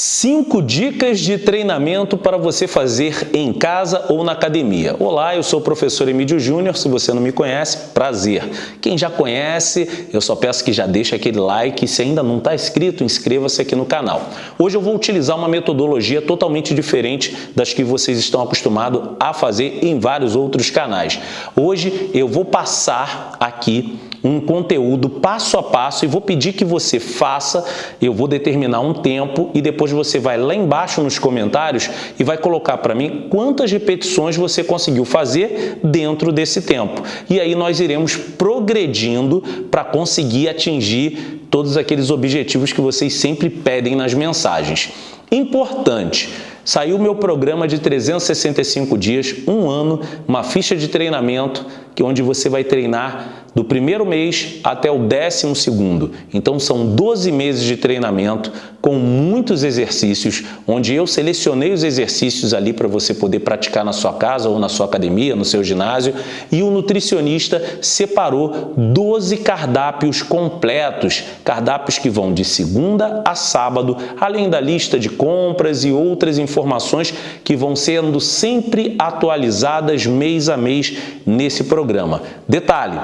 Cinco dicas de treinamento para você fazer em casa ou na academia. Olá, eu sou o professor Emílio Júnior, se você não me conhece, prazer. Quem já conhece, eu só peço que já deixe aquele like se ainda não está inscrito, inscreva-se aqui no canal. Hoje eu vou utilizar uma metodologia totalmente diferente das que vocês estão acostumados a fazer em vários outros canais. Hoje eu vou passar aqui um conteúdo passo a passo e vou pedir que você faça, eu vou determinar um tempo e depois você vai lá embaixo nos comentários e vai colocar para mim quantas repetições você conseguiu fazer dentro desse tempo. E aí nós iremos progredindo para conseguir atingir todos aqueles objetivos que vocês sempre pedem nas mensagens. Importante, saiu meu programa de 365 dias, um ano, uma ficha de treinamento, que onde você vai treinar do primeiro mês até o décimo segundo. Então são 12 meses de treinamento com muitos exercícios, onde eu selecionei os exercícios ali para você poder praticar na sua casa ou na sua academia, no seu ginásio, e o nutricionista separou 12 cardápios completos, cardápios que vão de segunda a sábado, além da lista de compras e outras informações que vão sendo sempre atualizadas mês a mês nesse programa. Detalhe,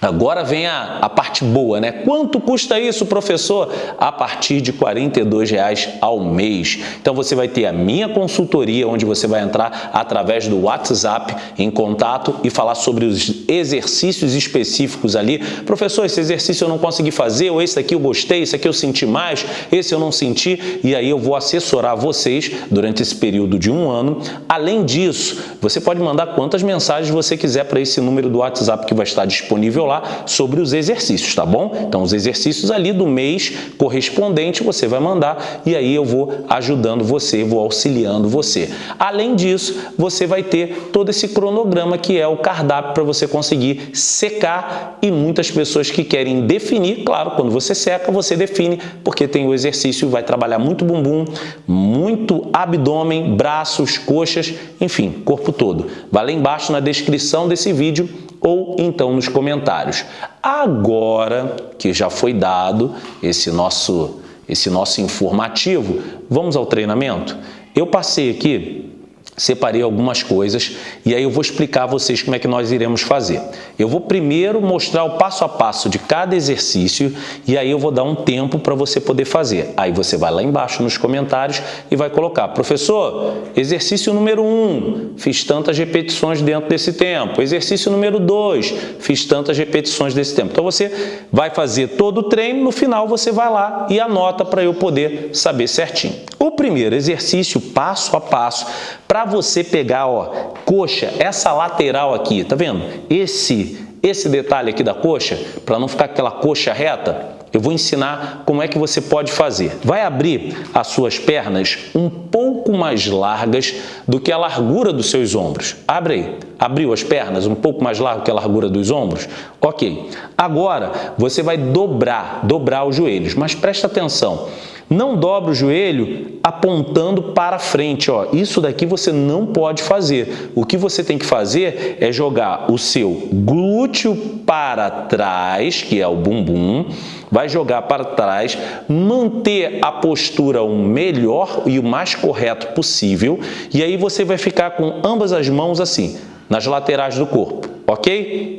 Agora vem a, a, parte boa, né? Quanto custa isso, professor? A partir de R$ 42,00 ao mês. Então você vai ter a minha consultoria, onde você vai entrar através do WhatsApp em contato e falar sobre os exercícios específicos ali. Professor, esse exercício eu não consegui fazer, ou esse aqui eu gostei, esse aqui eu senti mais, esse eu não senti, e aí eu vou assessorar vocês durante esse período de um ano. Além disso, você pode mandar quantas mensagens você quiser para esse número do WhatsApp que vai estar disponível lá sobre os exercícios, tá bom? Então, os exercícios ali do mês correspondente você vai mandar e aí eu vou ajudando você, vou auxiliando você. Além disso, você vai ter todo esse cronograma que é o cardápio para você conseguir secar e muitas pessoas que querem definir, claro, quando você seca, você define, porque tem o exercício, vai trabalhar muito bumbum, muito abdômen, braços, coxas, enfim, corpo todo. Vai lá embaixo na descrição desse vídeo ou então nos comentários. Agora que já foi dado esse nosso, esse nosso informativo, vamos ao treinamento? Eu passei aqui separei algumas coisas e aí eu vou explicar a vocês como é que nós iremos fazer. Eu vou primeiro mostrar o passo a passo de cada exercício e aí eu vou dar um tempo para você poder fazer. Aí você vai lá embaixo nos comentários e vai colocar, professor, exercício número 1, um, fiz tantas repetições dentro desse tempo. Exercício número 2, fiz tantas repetições desse tempo. Então você vai fazer todo o treino, no final você vai lá e anota para eu poder saber certinho. O primeiro exercício, passo a passo, para você pegar, ó, coxa, essa lateral aqui, tá vendo? Esse, esse detalhe aqui da coxa, para não ficar aquela coxa reta, eu vou ensinar como é que você pode fazer. Vai abrir as suas pernas um pouco mais largas do que a largura dos seus ombros. Abre aí. Abriu as pernas um pouco mais largo que a largura dos ombros? Ok. Agora, você vai dobrar, dobrar os joelhos. Mas presta atenção. Não dobra o joelho apontando para frente. Ó. Isso daqui você não pode fazer. O que você tem que fazer é jogar o seu glúteo para trás, que é o bumbum, vai jogar para trás, manter a postura o melhor e o mais correto possível, e aí você vai ficar com ambas as mãos assim, nas laterais do corpo, ok?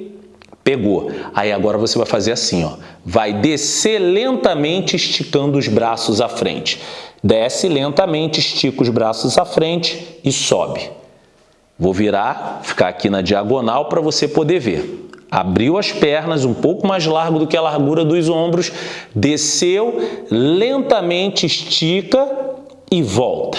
Pegou. Aí agora você vai fazer assim, ó. Vai descer lentamente esticando os braços à frente. Desce lentamente, estica os braços à frente e sobe. Vou virar, ficar aqui na diagonal para você poder ver. Abriu as pernas um pouco mais largo do que a largura dos ombros, desceu, lentamente estica e volta.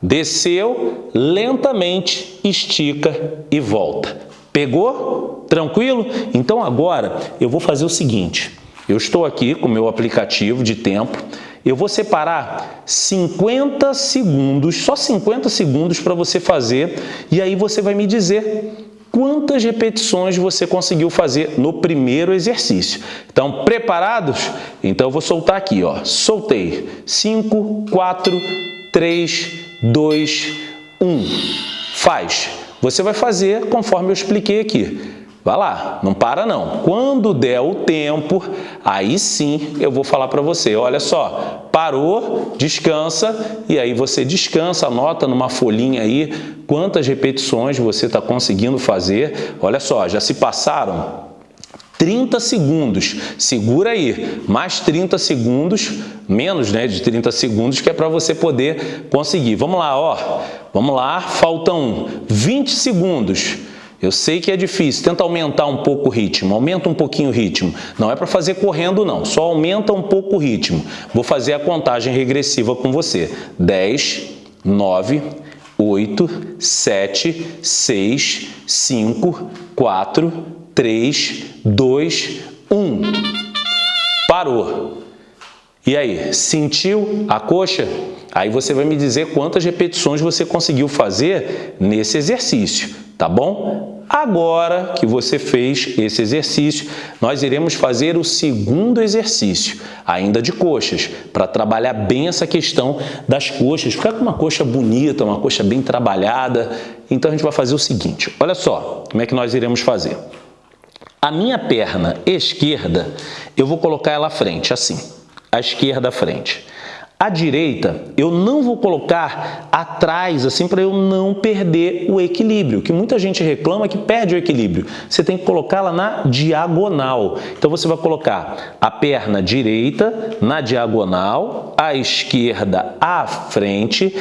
Desceu, lentamente estica e volta. Pegou? Tranquilo? Então agora eu vou fazer o seguinte. Eu estou aqui com o meu aplicativo de tempo. Eu vou separar 50 segundos, só 50 segundos para você fazer e aí você vai me dizer quantas repetições você conseguiu fazer no primeiro exercício. Então, preparados? Então, eu vou soltar aqui, ó. Soltei. 5, 4, 3, 2, 1. Faz. Você vai fazer conforme eu expliquei aqui. Vai lá, não para não. Quando der o tempo, aí sim eu vou falar para você. Olha só, parou, descansa e aí você descansa, anota numa folhinha aí quantas repetições você está conseguindo fazer. Olha só, já se passaram 30 segundos. Segura aí, mais 30 segundos, menos né, de 30 segundos, que é para você poder conseguir. Vamos lá, ó. Vamos lá, faltam 20 segundos. Eu sei que é difícil, tenta aumentar um pouco o ritmo, aumenta um pouquinho o ritmo. Não é para fazer correndo não, só aumenta um pouco o ritmo. Vou fazer a contagem regressiva com você. 10, 9, 8, 7, 6, 5, 4, 3, 2, 1. Parou. E aí, sentiu a coxa? Aí você vai me dizer quantas repetições você conseguiu fazer nesse exercício tá bom? Agora que você fez esse exercício, nós iremos fazer o segundo exercício, ainda de coxas, para trabalhar bem essa questão das coxas, ficar com uma coxa bonita, uma coxa bem trabalhada. Então a gente vai fazer o seguinte, olha só como é que nós iremos fazer. A minha perna esquerda, eu vou colocar ela à frente, assim, a esquerda à frente. A direita, eu não vou colocar atrás, assim, para eu não perder o equilíbrio, que muita gente reclama que perde o equilíbrio. Você tem que colocá-la na diagonal. Então, você vai colocar a perna direita na diagonal, a esquerda à frente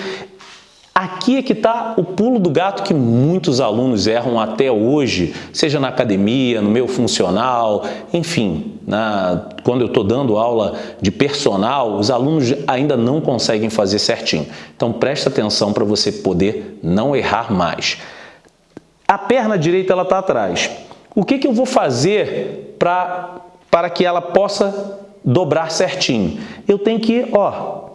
Aqui é que está o pulo do gato que muitos alunos erram até hoje, seja na academia, no meu funcional, enfim, na, quando eu estou dando aula de personal, os alunos ainda não conseguem fazer certinho. Então presta atenção para você poder não errar mais. A perna direita está atrás. O que, que eu vou fazer para que ela possa dobrar certinho? Eu tenho que, ó,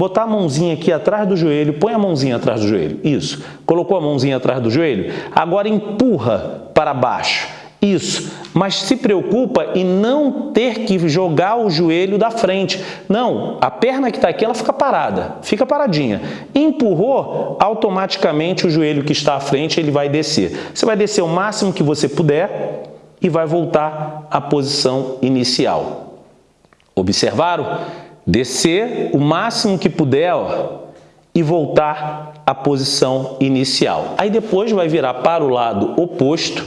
botar a mãozinha aqui atrás do joelho, põe a mãozinha atrás do joelho, isso. Colocou a mãozinha atrás do joelho? Agora empurra para baixo, isso. Mas se preocupa em não ter que jogar o joelho da frente. Não, a perna que está aqui, ela fica parada, fica paradinha. Empurrou, automaticamente o joelho que está à frente, ele vai descer. Você vai descer o máximo que você puder e vai voltar à posição inicial. Observaram? Descer o máximo que puder ó, e voltar à posição inicial. Aí depois vai virar para o lado oposto.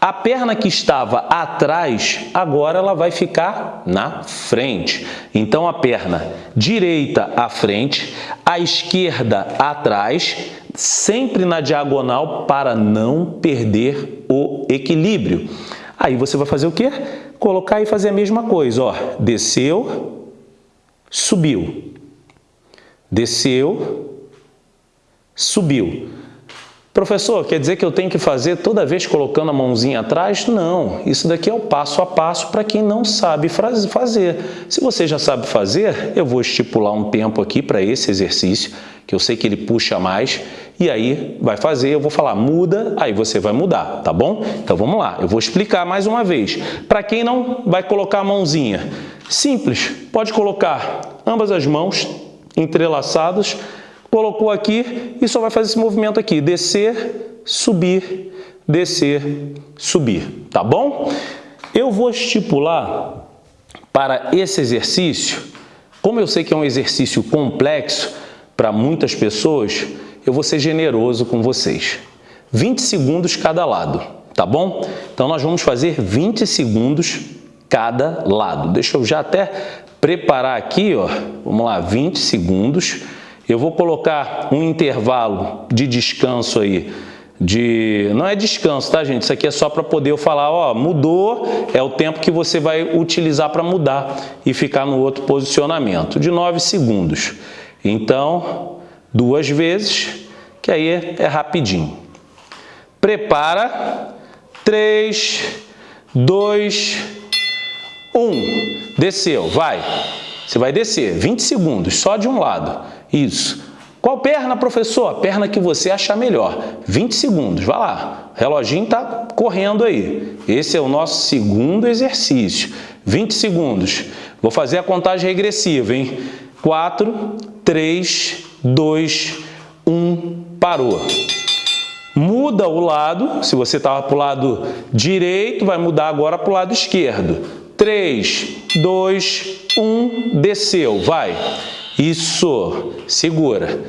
A perna que estava atrás, agora ela vai ficar na frente. Então, a perna direita à frente, a esquerda atrás, sempre na diagonal para não perder o equilíbrio. Aí você vai fazer o quê? Colocar e fazer a mesma coisa. Ó, desceu, subiu. Desceu, subiu. Professor, quer dizer que eu tenho que fazer toda vez colocando a mãozinha atrás? Não, isso daqui é o passo a passo para quem não sabe fazer. Se você já sabe fazer, eu vou estipular um tempo aqui para esse exercício, que eu sei que ele puxa mais, e aí vai fazer, eu vou falar muda, aí você vai mudar, tá bom? Então vamos lá, eu vou explicar mais uma vez. Para quem não vai colocar a mãozinha, simples, pode colocar ambas as mãos entrelaçadas, colocou aqui e só vai fazer esse movimento aqui, descer, subir, descer, subir, tá bom? Eu vou estipular para esse exercício, como eu sei que é um exercício complexo para muitas pessoas, eu vou ser generoso com vocês. 20 segundos cada lado, tá bom? Então, nós vamos fazer 20 segundos cada lado. Deixa eu já até preparar aqui, ó. Vamos lá, 20 segundos. Eu vou colocar um intervalo de descanso aí de... Não é descanso, tá, gente? Isso aqui é só para poder eu falar, ó, mudou, é o tempo que você vai utilizar para mudar e ficar no outro posicionamento, de 9 segundos. Então, duas vezes, que aí é, é rapidinho. Prepara. 3, 2, 1. Desceu, vai. Você vai descer 20 segundos, só de um lado. Isso. Qual perna, professor? A perna que você achar melhor. 20 segundos, vai lá. O reloginho está correndo aí. Esse é o nosso segundo exercício. 20 segundos. Vou fazer a contagem regressiva, hein? 4, 3, 2, 1, parou. muda o lado, se você estava para o lado direito, vai mudar agora para o lado esquerdo. 3, 2, 1, desceu, vai. Isso, segura.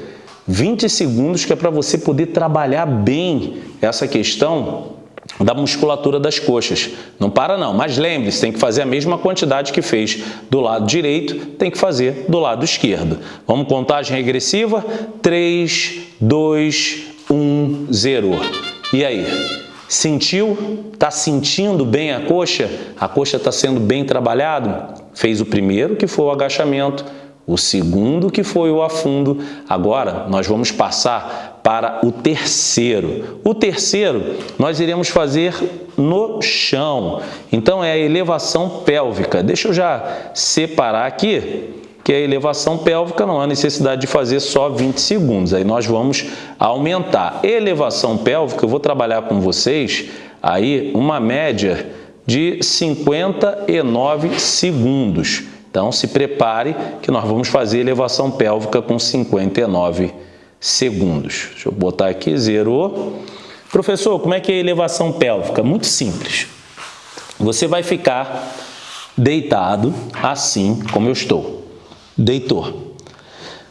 20 segundos que é para você poder trabalhar bem essa questão da musculatura das coxas. Não para não, mas lembre-se, tem que fazer a mesma quantidade que fez do lado direito, tem que fazer do lado esquerdo. Vamos contagem regressiva? 3, 2, 1, 0. E aí? Sentiu? Está sentindo bem a coxa? A coxa está sendo bem trabalhado? Fez o primeiro, que foi o agachamento, o segundo, que foi o afundo. Agora, nós vamos passar para o terceiro. O terceiro, nós iremos fazer no chão. Então, é a elevação pélvica. Deixa eu já separar aqui que a elevação pélvica não há necessidade de fazer só 20 segundos, aí nós vamos aumentar. Elevação pélvica, eu vou trabalhar com vocês aí uma média de 59 segundos. Então, se prepare que nós vamos fazer elevação pélvica com 59 segundos. Deixa eu botar aqui, zerou. Professor, como é que é a elevação pélvica? Muito simples. Você vai ficar deitado assim como eu estou deitou.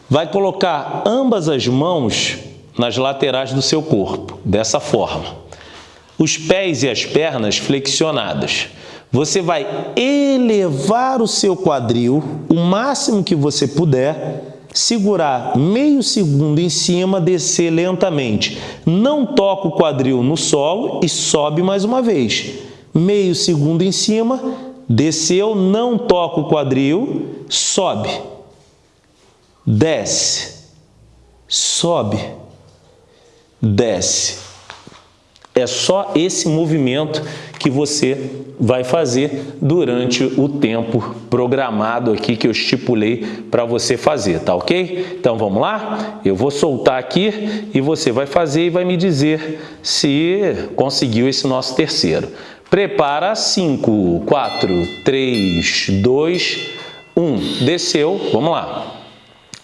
Vai colocar ambas as mãos nas laterais do seu corpo, dessa forma. Os pés e as pernas flexionadas. Você vai elevar o seu quadril o máximo que você puder, segurar meio segundo em cima, descer lentamente. Não toca o quadril no solo e sobe mais uma vez. Meio segundo em cima, desceu, não toca o quadril, sobe desce, sobe, desce. É só esse movimento que você vai fazer durante o tempo programado aqui que eu estipulei para você fazer, tá ok? Então vamos lá? Eu vou soltar aqui e você vai fazer e vai me dizer se conseguiu esse nosso terceiro. Prepara 5, 4, 3, 2, 1. Desceu, vamos lá.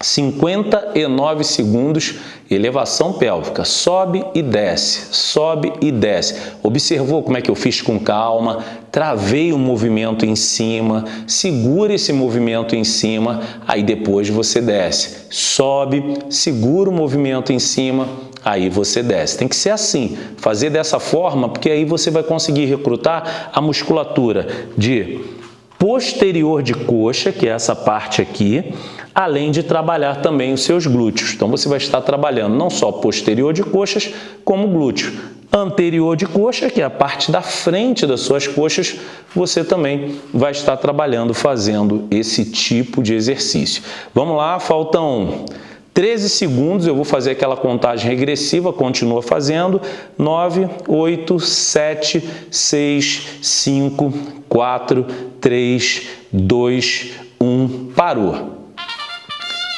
59 segundos, elevação pélvica, sobe e desce, sobe e desce. Observou como é que eu fiz com calma, travei o movimento em cima, segura esse movimento em cima, aí depois você desce. Sobe, segura o movimento em cima, aí você desce. Tem que ser assim, fazer dessa forma, porque aí você vai conseguir recrutar a musculatura de posterior de coxa, que é essa parte aqui, além de trabalhar também os seus glúteos. Então, você vai estar trabalhando não só posterior de coxas, como glúteo. Anterior de coxa, que é a parte da frente das suas coxas, você também vai estar trabalhando, fazendo esse tipo de exercício. Vamos lá, faltam 13 segundos, eu vou fazer aquela contagem regressiva, continua fazendo. 9, 8, 7, 6, 5, 4, 3, 2, 1, parou.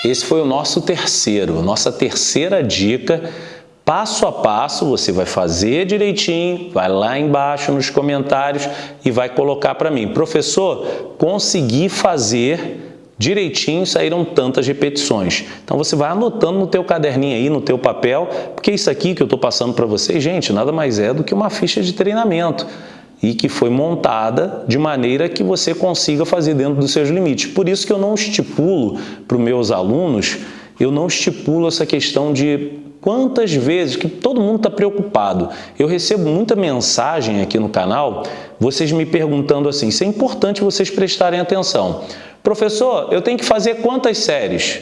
Esse foi o nosso terceiro, nossa terceira dica, passo a passo, você vai fazer direitinho, vai lá embaixo nos comentários e vai colocar para mim. Professor, consegui fazer direitinho, saíram tantas repetições. Então você vai anotando no teu caderninho aí, no teu papel, porque isso aqui que eu estou passando para vocês, gente, nada mais é do que uma ficha de treinamento e que foi montada de maneira que você consiga fazer dentro dos seus limites. Por isso que eu não estipulo para os meus alunos, eu não estipulo essa questão de quantas vezes, que todo mundo está preocupado. Eu recebo muita mensagem aqui no canal, vocês me perguntando assim, isso é importante vocês prestarem atenção. Professor, eu tenho que fazer quantas séries?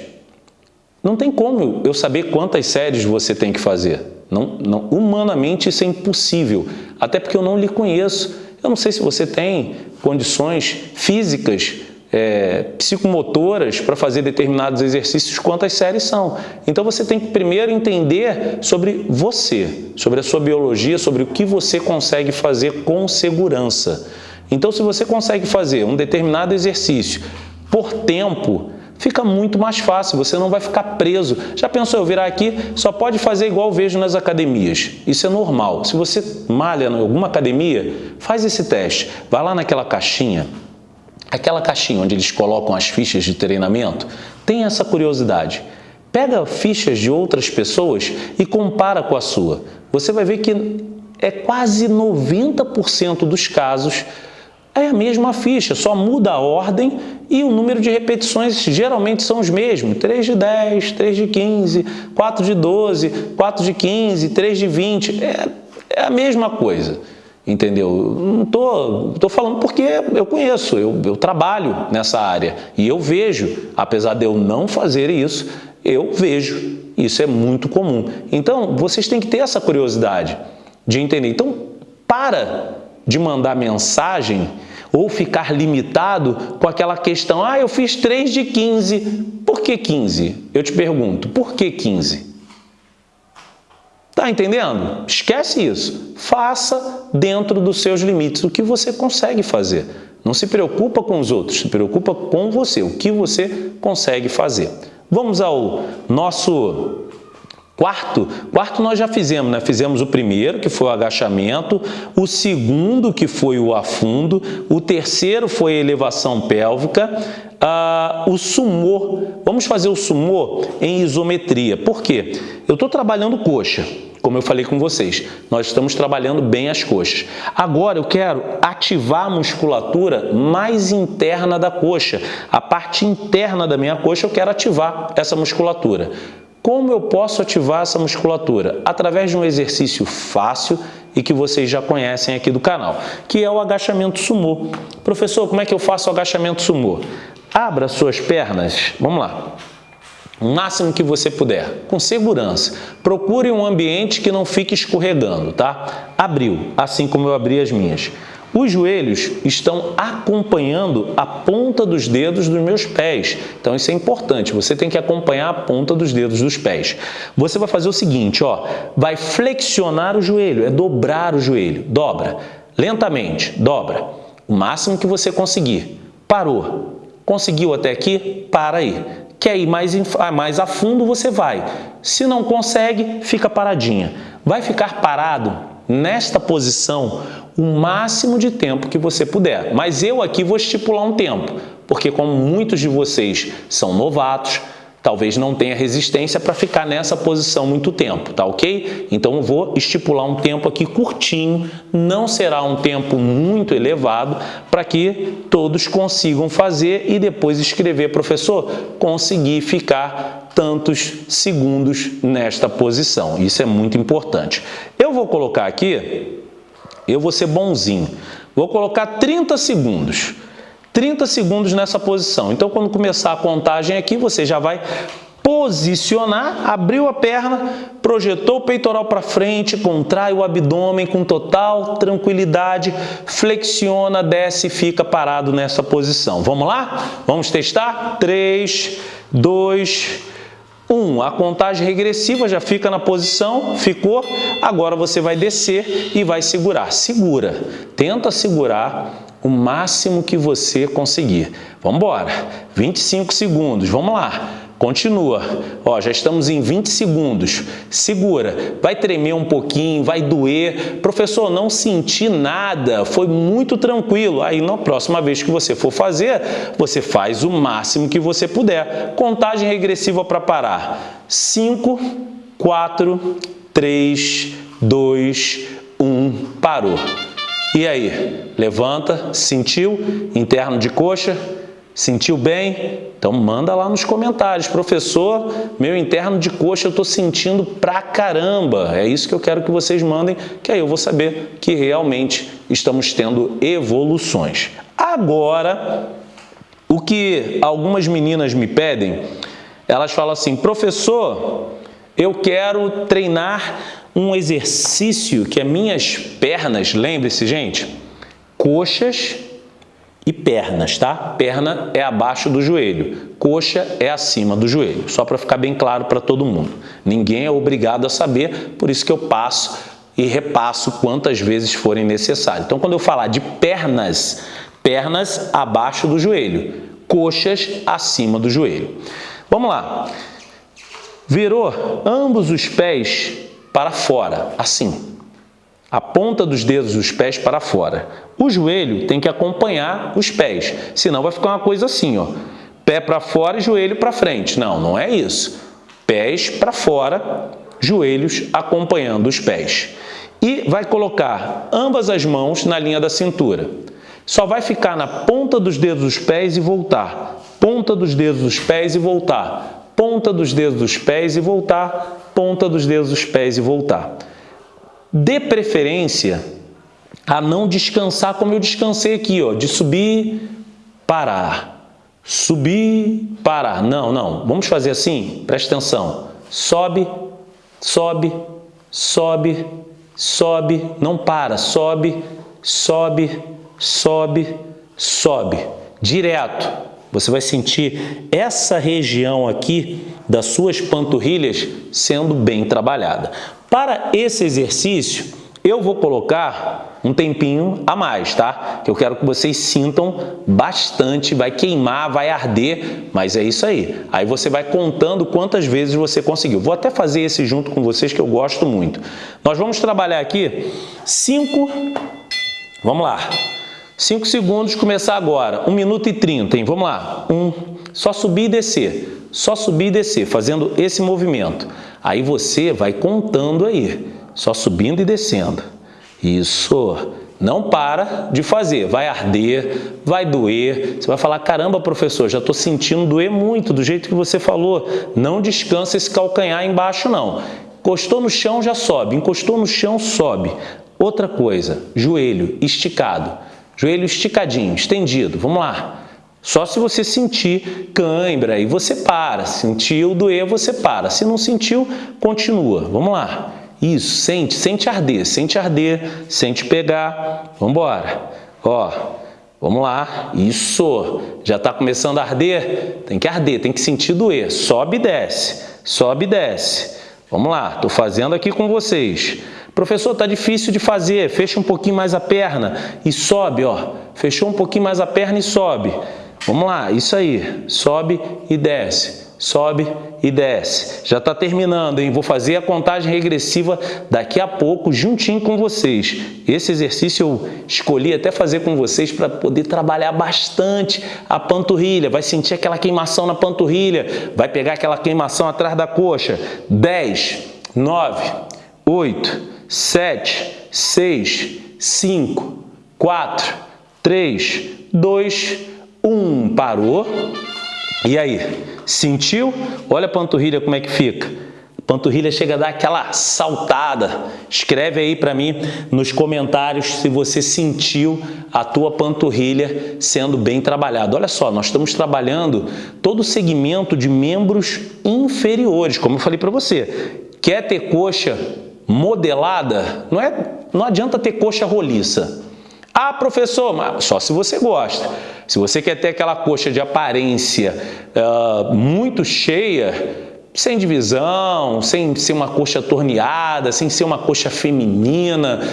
Não tem como eu saber quantas séries você tem que fazer. Não, não, humanamente isso é impossível, até porque eu não lhe conheço. Eu não sei se você tem condições físicas, é, psicomotoras para fazer determinados exercícios, quantas séries são. Então você tem que primeiro entender sobre você, sobre a sua biologia, sobre o que você consegue fazer com segurança. Então se você consegue fazer um determinado exercício por tempo, fica muito mais fácil, você não vai ficar preso. Já pensou eu virar aqui, só pode fazer igual vejo nas academias. Isso é normal. Se você malha em alguma academia, faz esse teste. Vai lá naquela caixinha, aquela caixinha onde eles colocam as fichas de treinamento, tem essa curiosidade. Pega fichas de outras pessoas e compara com a sua. Você vai ver que é quase 90% dos casos é a mesma ficha, só muda a ordem e o número de repetições geralmente são os mesmos. 3 de 10, 3 de 15, 4 de 12, 4 de 15, 3 de 20. É, é a mesma coisa, entendeu? Não tô, tô falando porque eu conheço, eu, eu trabalho nessa área e eu vejo, apesar de eu não fazer isso, eu vejo. Isso é muito comum. Então, vocês têm que ter essa curiosidade de entender. Então, para de mandar mensagem ou ficar limitado com aquela questão, ah, eu fiz 3 de 15, por que 15? Eu te pergunto, por que 15? Tá entendendo? Esquece isso. Faça dentro dos seus limites o que você consegue fazer. Não se preocupa com os outros, se preocupa com você, o que você consegue fazer. Vamos ao nosso Quarto, quarto nós já fizemos, né? Fizemos o primeiro, que foi o agachamento, o segundo, que foi o afundo, o terceiro foi a elevação pélvica, ah, o sumô. Vamos fazer o sumô em isometria. Por quê? Eu estou trabalhando coxa, como eu falei com vocês. Nós estamos trabalhando bem as coxas. Agora eu quero ativar a musculatura mais interna da coxa. A parte interna da minha coxa eu quero ativar essa musculatura. Como eu posso ativar essa musculatura? Através de um exercício fácil e que vocês já conhecem aqui do canal, que é o agachamento sumô. Professor, como é que eu faço o agachamento sumô? Abra suas pernas, vamos lá, o máximo que você puder, com segurança. Procure um ambiente que não fique escorregando, tá? Abriu, assim como eu abri as minhas. Os joelhos estão acompanhando a ponta dos dedos dos meus pés. Então isso é importante, você tem que acompanhar a ponta dos dedos dos pés. Você vai fazer o seguinte, ó, vai flexionar o joelho, é dobrar o joelho. Dobra, lentamente, dobra, o máximo que você conseguir. Parou, conseguiu até aqui? Para aí. Quer ir mais, mais a fundo, você vai. Se não consegue, fica paradinha. Vai ficar parado nesta posição o máximo de tempo que você puder. Mas eu aqui vou estipular um tempo, porque como muitos de vocês são novatos, talvez não tenha resistência para ficar nessa posição muito tempo, tá ok? Então eu vou estipular um tempo aqui curtinho, não será um tempo muito elevado, para que todos consigam fazer e depois escrever, professor, conseguir ficar tantos segundos nesta posição. Isso é muito importante. Eu vou colocar aqui eu vou ser bonzinho. Vou colocar 30 segundos. 30 segundos nessa posição. Então, quando começar a contagem aqui, você já vai posicionar, abriu a perna, projetou o peitoral para frente, contrai o abdômen com total tranquilidade, flexiona, desce e fica parado nessa posição. Vamos lá? Vamos testar? 3, 2, 1. A contagem regressiva já fica na posição, ficou, agora você vai descer e vai segurar. Segura, tenta segurar o máximo que você conseguir. Vamos embora, 25 segundos, vamos lá. Continua. Ó, já estamos em 20 segundos. Segura. Vai tremer um pouquinho, vai doer. Professor, não senti nada. Foi muito tranquilo. Aí, na próxima vez que você for fazer, você faz o máximo que você puder. Contagem regressiva para parar. 5, 4, 3, 2, 1. Parou. E aí? Levanta. Sentiu? Interno de coxa Sentiu bem? Então manda lá nos comentários. Professor, meu interno de coxa eu estou sentindo pra caramba. É isso que eu quero que vocês mandem, que aí eu vou saber que realmente estamos tendo evoluções. Agora, o que algumas meninas me pedem, elas falam assim, professor, eu quero treinar um exercício que é minhas pernas, lembre-se gente, coxas e pernas, tá? Perna é abaixo do joelho, coxa é acima do joelho, só para ficar bem claro para todo mundo. Ninguém é obrigado a saber, por isso que eu passo e repasso quantas vezes forem necessário. Então, quando eu falar de pernas, pernas abaixo do joelho, coxas acima do joelho. Vamos lá. Virou ambos os pés para fora, assim a ponta dos dedos dos pés para fora. O joelho tem que acompanhar os pés, senão vai ficar uma coisa assim, ó, pé para fora e joelho para frente. Não, não é isso. pés para fora, joelhos acompanhando os pés. E vai colocar ambas as mãos na linha da cintura. Só vai ficar na ponta dos dedos dos pés e voltar. Ponta dos dedos dos pés e voltar. Ponta dos dedos dos pés e voltar. Ponta dos dedos dos pés e voltar. Dê preferência a não descansar como eu descansei aqui, ó, de subir, parar subir, parar. Não, não. Vamos fazer assim? Presta atenção. Sobe, sobe, sobe, sobe. Não para. Sobe, sobe, sobe, sobe. Direto. Você vai sentir essa região aqui das suas panturrilhas sendo bem trabalhada. Para esse exercício, eu vou colocar um tempinho a mais, tá? Que eu quero que vocês sintam bastante, vai queimar, vai arder, mas é isso aí. Aí você vai contando quantas vezes você conseguiu. Vou até fazer esse junto com vocês que eu gosto muito. Nós vamos trabalhar aqui 5, vamos lá, 5 segundos, começar agora, 1 minuto e 30, hein? Vamos lá, 1, um, só subir e descer, só subir e descer, fazendo esse movimento. Aí você vai contando aí só subindo e descendo. Isso. Não para de fazer, vai arder, vai doer, você vai falar, caramba professor, já estou sentindo doer muito, do jeito que você falou, não descansa esse calcanhar embaixo não. Encostou no chão, já sobe, encostou no chão, sobe. Outra coisa, joelho esticado, joelho esticadinho, estendido, vamos lá. Só se você sentir cãibra e você para, sentiu doer, você para, se não sentiu, continua, vamos lá. Isso, sente, sente arder, sente arder, sente pegar. Vamos embora. Ó, vamos lá. Isso. Já está começando a arder? Tem que arder, tem que sentir doer. Sobe e desce, sobe e desce. Vamos lá, estou fazendo aqui com vocês. Professor, está difícil de fazer. Fecha um pouquinho mais a perna e sobe, ó. Fechou um pouquinho mais a perna e sobe. Vamos lá, isso aí. Sobe e desce sobe e desce. Já está terminando, hein? Vou fazer a contagem regressiva daqui a pouco, juntinho com vocês. Esse exercício eu escolhi até fazer com vocês para poder trabalhar bastante a panturrilha. Vai sentir aquela queimação na panturrilha, vai pegar aquela queimação atrás da coxa. 10, 9, 8, 7, 6, 5, 4, 3, 2, 1. Parou. E aí? Sentiu? Olha a panturrilha como é que fica. A panturrilha chega a dar aquela saltada. Escreve aí para mim nos comentários se você sentiu a tua panturrilha sendo bem trabalhada. Olha só, nós estamos trabalhando todo o segmento de membros inferiores, como eu falei para você. Quer ter coxa modelada? Não, é, não adianta ter coxa roliça. Ah, professor, mas só se você gosta. Se você quer ter aquela coxa de aparência uh, muito cheia, sem divisão, sem ser uma coxa torneada, sem ser uma coxa feminina,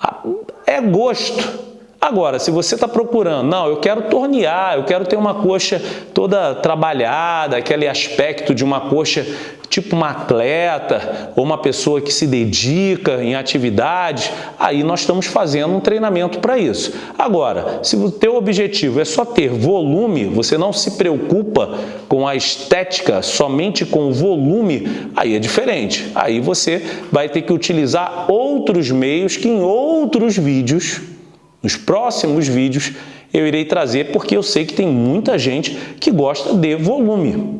ah, é gosto. Agora, se você está procurando, não, eu quero tornear, eu quero ter uma coxa toda trabalhada, aquele aspecto de uma coxa tipo uma atleta ou uma pessoa que se dedica em atividades, aí nós estamos fazendo um treinamento para isso. Agora, se o teu objetivo é só ter volume, você não se preocupa com a estética, somente com o volume, aí é diferente. Aí você vai ter que utilizar outros meios que em outros vídeos nos próximos vídeos eu irei trazer porque eu sei que tem muita gente que gosta de volume.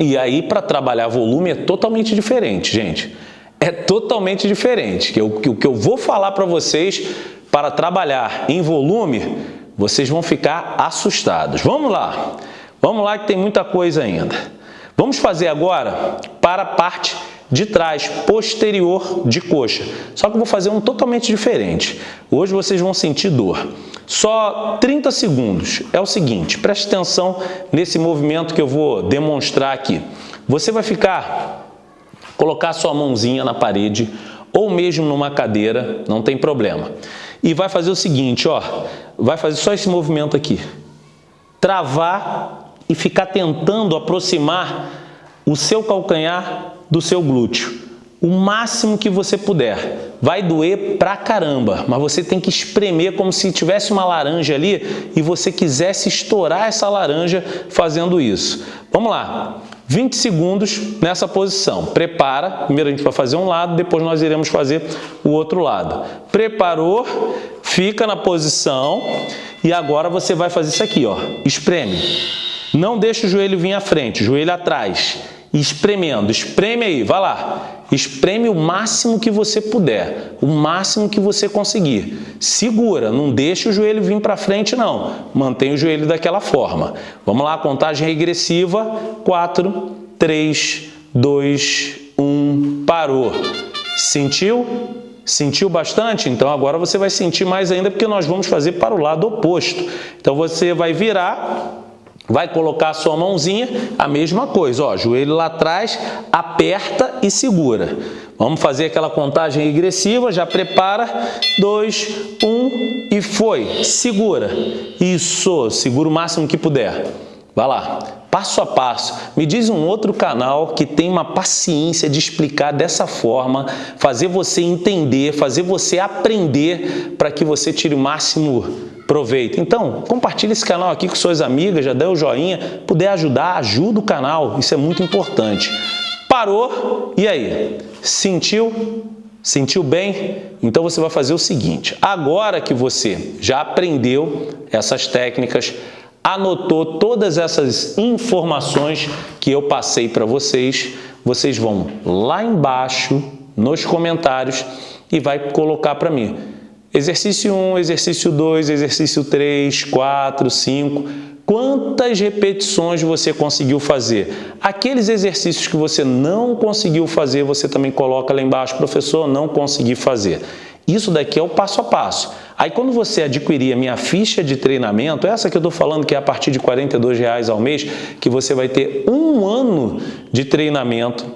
E aí para trabalhar volume é totalmente diferente, gente. É totalmente diferente. O que eu vou falar para vocês para trabalhar em volume, vocês vão ficar assustados. Vamos lá. Vamos lá que tem muita coisa ainda. Vamos fazer agora para a parte de trás, posterior de coxa. Só que eu vou fazer um totalmente diferente. Hoje vocês vão sentir dor. Só 30 segundos. É o seguinte, preste atenção nesse movimento que eu vou demonstrar aqui. Você vai ficar, colocar sua mãozinha na parede ou mesmo numa cadeira, não tem problema. E vai fazer o seguinte, ó, vai fazer só esse movimento aqui. Travar e ficar tentando aproximar o seu calcanhar do seu glúteo. O máximo que você puder. Vai doer pra caramba, mas você tem que espremer como se tivesse uma laranja ali e você quisesse estourar essa laranja fazendo isso. Vamos lá. 20 segundos nessa posição. Prepara, primeiro a gente vai fazer um lado, depois nós iremos fazer o outro lado. Preparou, fica na posição e agora você vai fazer isso aqui, ó, espreme. Não deixa o joelho vir à frente, joelho atrás espremendo. Espreme aí, vai lá. Espreme o máximo que você puder, o máximo que você conseguir. Segura, não deixe o joelho vir para frente não. Mantenha o joelho daquela forma. Vamos lá, contagem regressiva. 4, 3, 2, 1, parou. Sentiu? Sentiu bastante? Então agora você vai sentir mais ainda porque nós vamos fazer para o lado oposto. Então você vai virar Vai colocar a sua mãozinha, a mesma coisa, ó, joelho lá atrás, aperta e segura. Vamos fazer aquela contagem regressiva, já prepara, dois, um e foi. Segura. Isso, segura o máximo que puder. Vai lá, passo a passo. Me diz um outro canal que tem uma paciência de explicar dessa forma, fazer você entender, fazer você aprender para que você tire o máximo proveito. Então, compartilhe esse canal aqui com suas amigas, já dê o joinha, puder ajudar, ajuda o canal, isso é muito importante. Parou, e aí? Sentiu? Sentiu bem? Então você vai fazer o seguinte, agora que você já aprendeu essas técnicas, anotou todas essas informações que eu passei para vocês, vocês vão lá embaixo nos comentários e vai colocar para mim Exercício 1, exercício 2, exercício 3, 4, 5. Quantas repetições você conseguiu fazer? Aqueles exercícios que você não conseguiu fazer, você também coloca lá embaixo, professor, não consegui fazer. Isso daqui é o passo a passo. Aí quando você adquirir a minha ficha de treinamento, essa que eu estou falando que é a partir de R$ reais ao mês, que você vai ter um ano de treinamento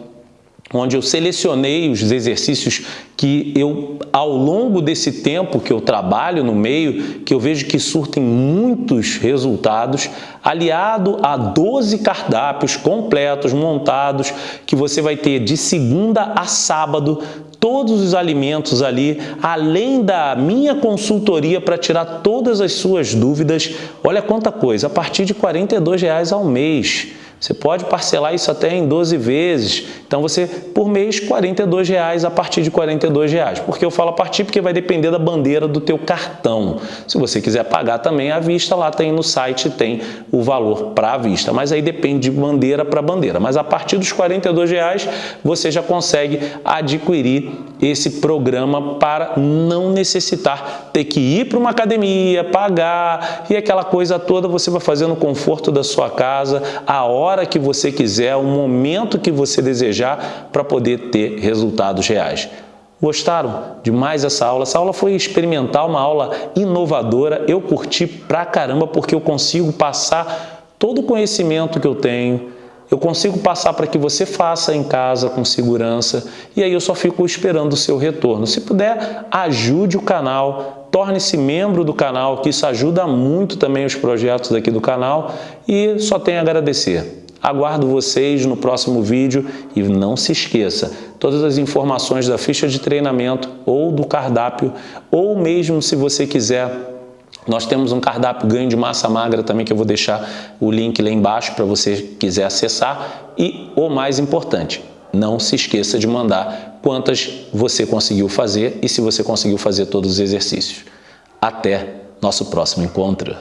onde eu selecionei os exercícios que eu, ao longo desse tempo que eu trabalho no meio, que eu vejo que surtem muitos resultados, aliado a 12 cardápios completos, montados, que você vai ter de segunda a sábado, todos os alimentos ali, além da minha consultoria para tirar todas as suas dúvidas. Olha quanta coisa, a partir de 42 reais ao mês. Você pode parcelar isso até em 12 vezes. Então você, por mês, 42 reais a partir de 42 reais. Por que eu falo a partir? Porque vai depender da bandeira do teu cartão. Se você quiser pagar também à vista, lá tem no site, tem o valor para a vista. Mas aí depende de bandeira para bandeira. Mas a partir dos 42 reais, você já consegue adquirir esse programa para não necessitar ter que ir para uma academia, pagar e aquela coisa toda você vai fazer no conforto da sua casa, a hora hora que você quiser, o momento que você desejar para poder ter resultados reais. Gostaram de mais essa aula? Essa aula foi experimental, uma aula inovadora. Eu curti pra caramba porque eu consigo passar todo o conhecimento que eu tenho, eu consigo passar para que você faça em casa com segurança e aí eu só fico esperando o seu retorno. Se puder, ajude o canal, torne-se membro do canal, que isso ajuda muito também os projetos aqui do canal e só tenho a agradecer. Aguardo vocês no próximo vídeo e não se esqueça, todas as informações da ficha de treinamento ou do cardápio, ou mesmo se você quiser nós temos um cardápio ganho de massa magra também que eu vou deixar o link lá embaixo para você quiser acessar. E o mais importante, não se esqueça de mandar quantas você conseguiu fazer e se você conseguiu fazer todos os exercícios. Até nosso próximo encontro.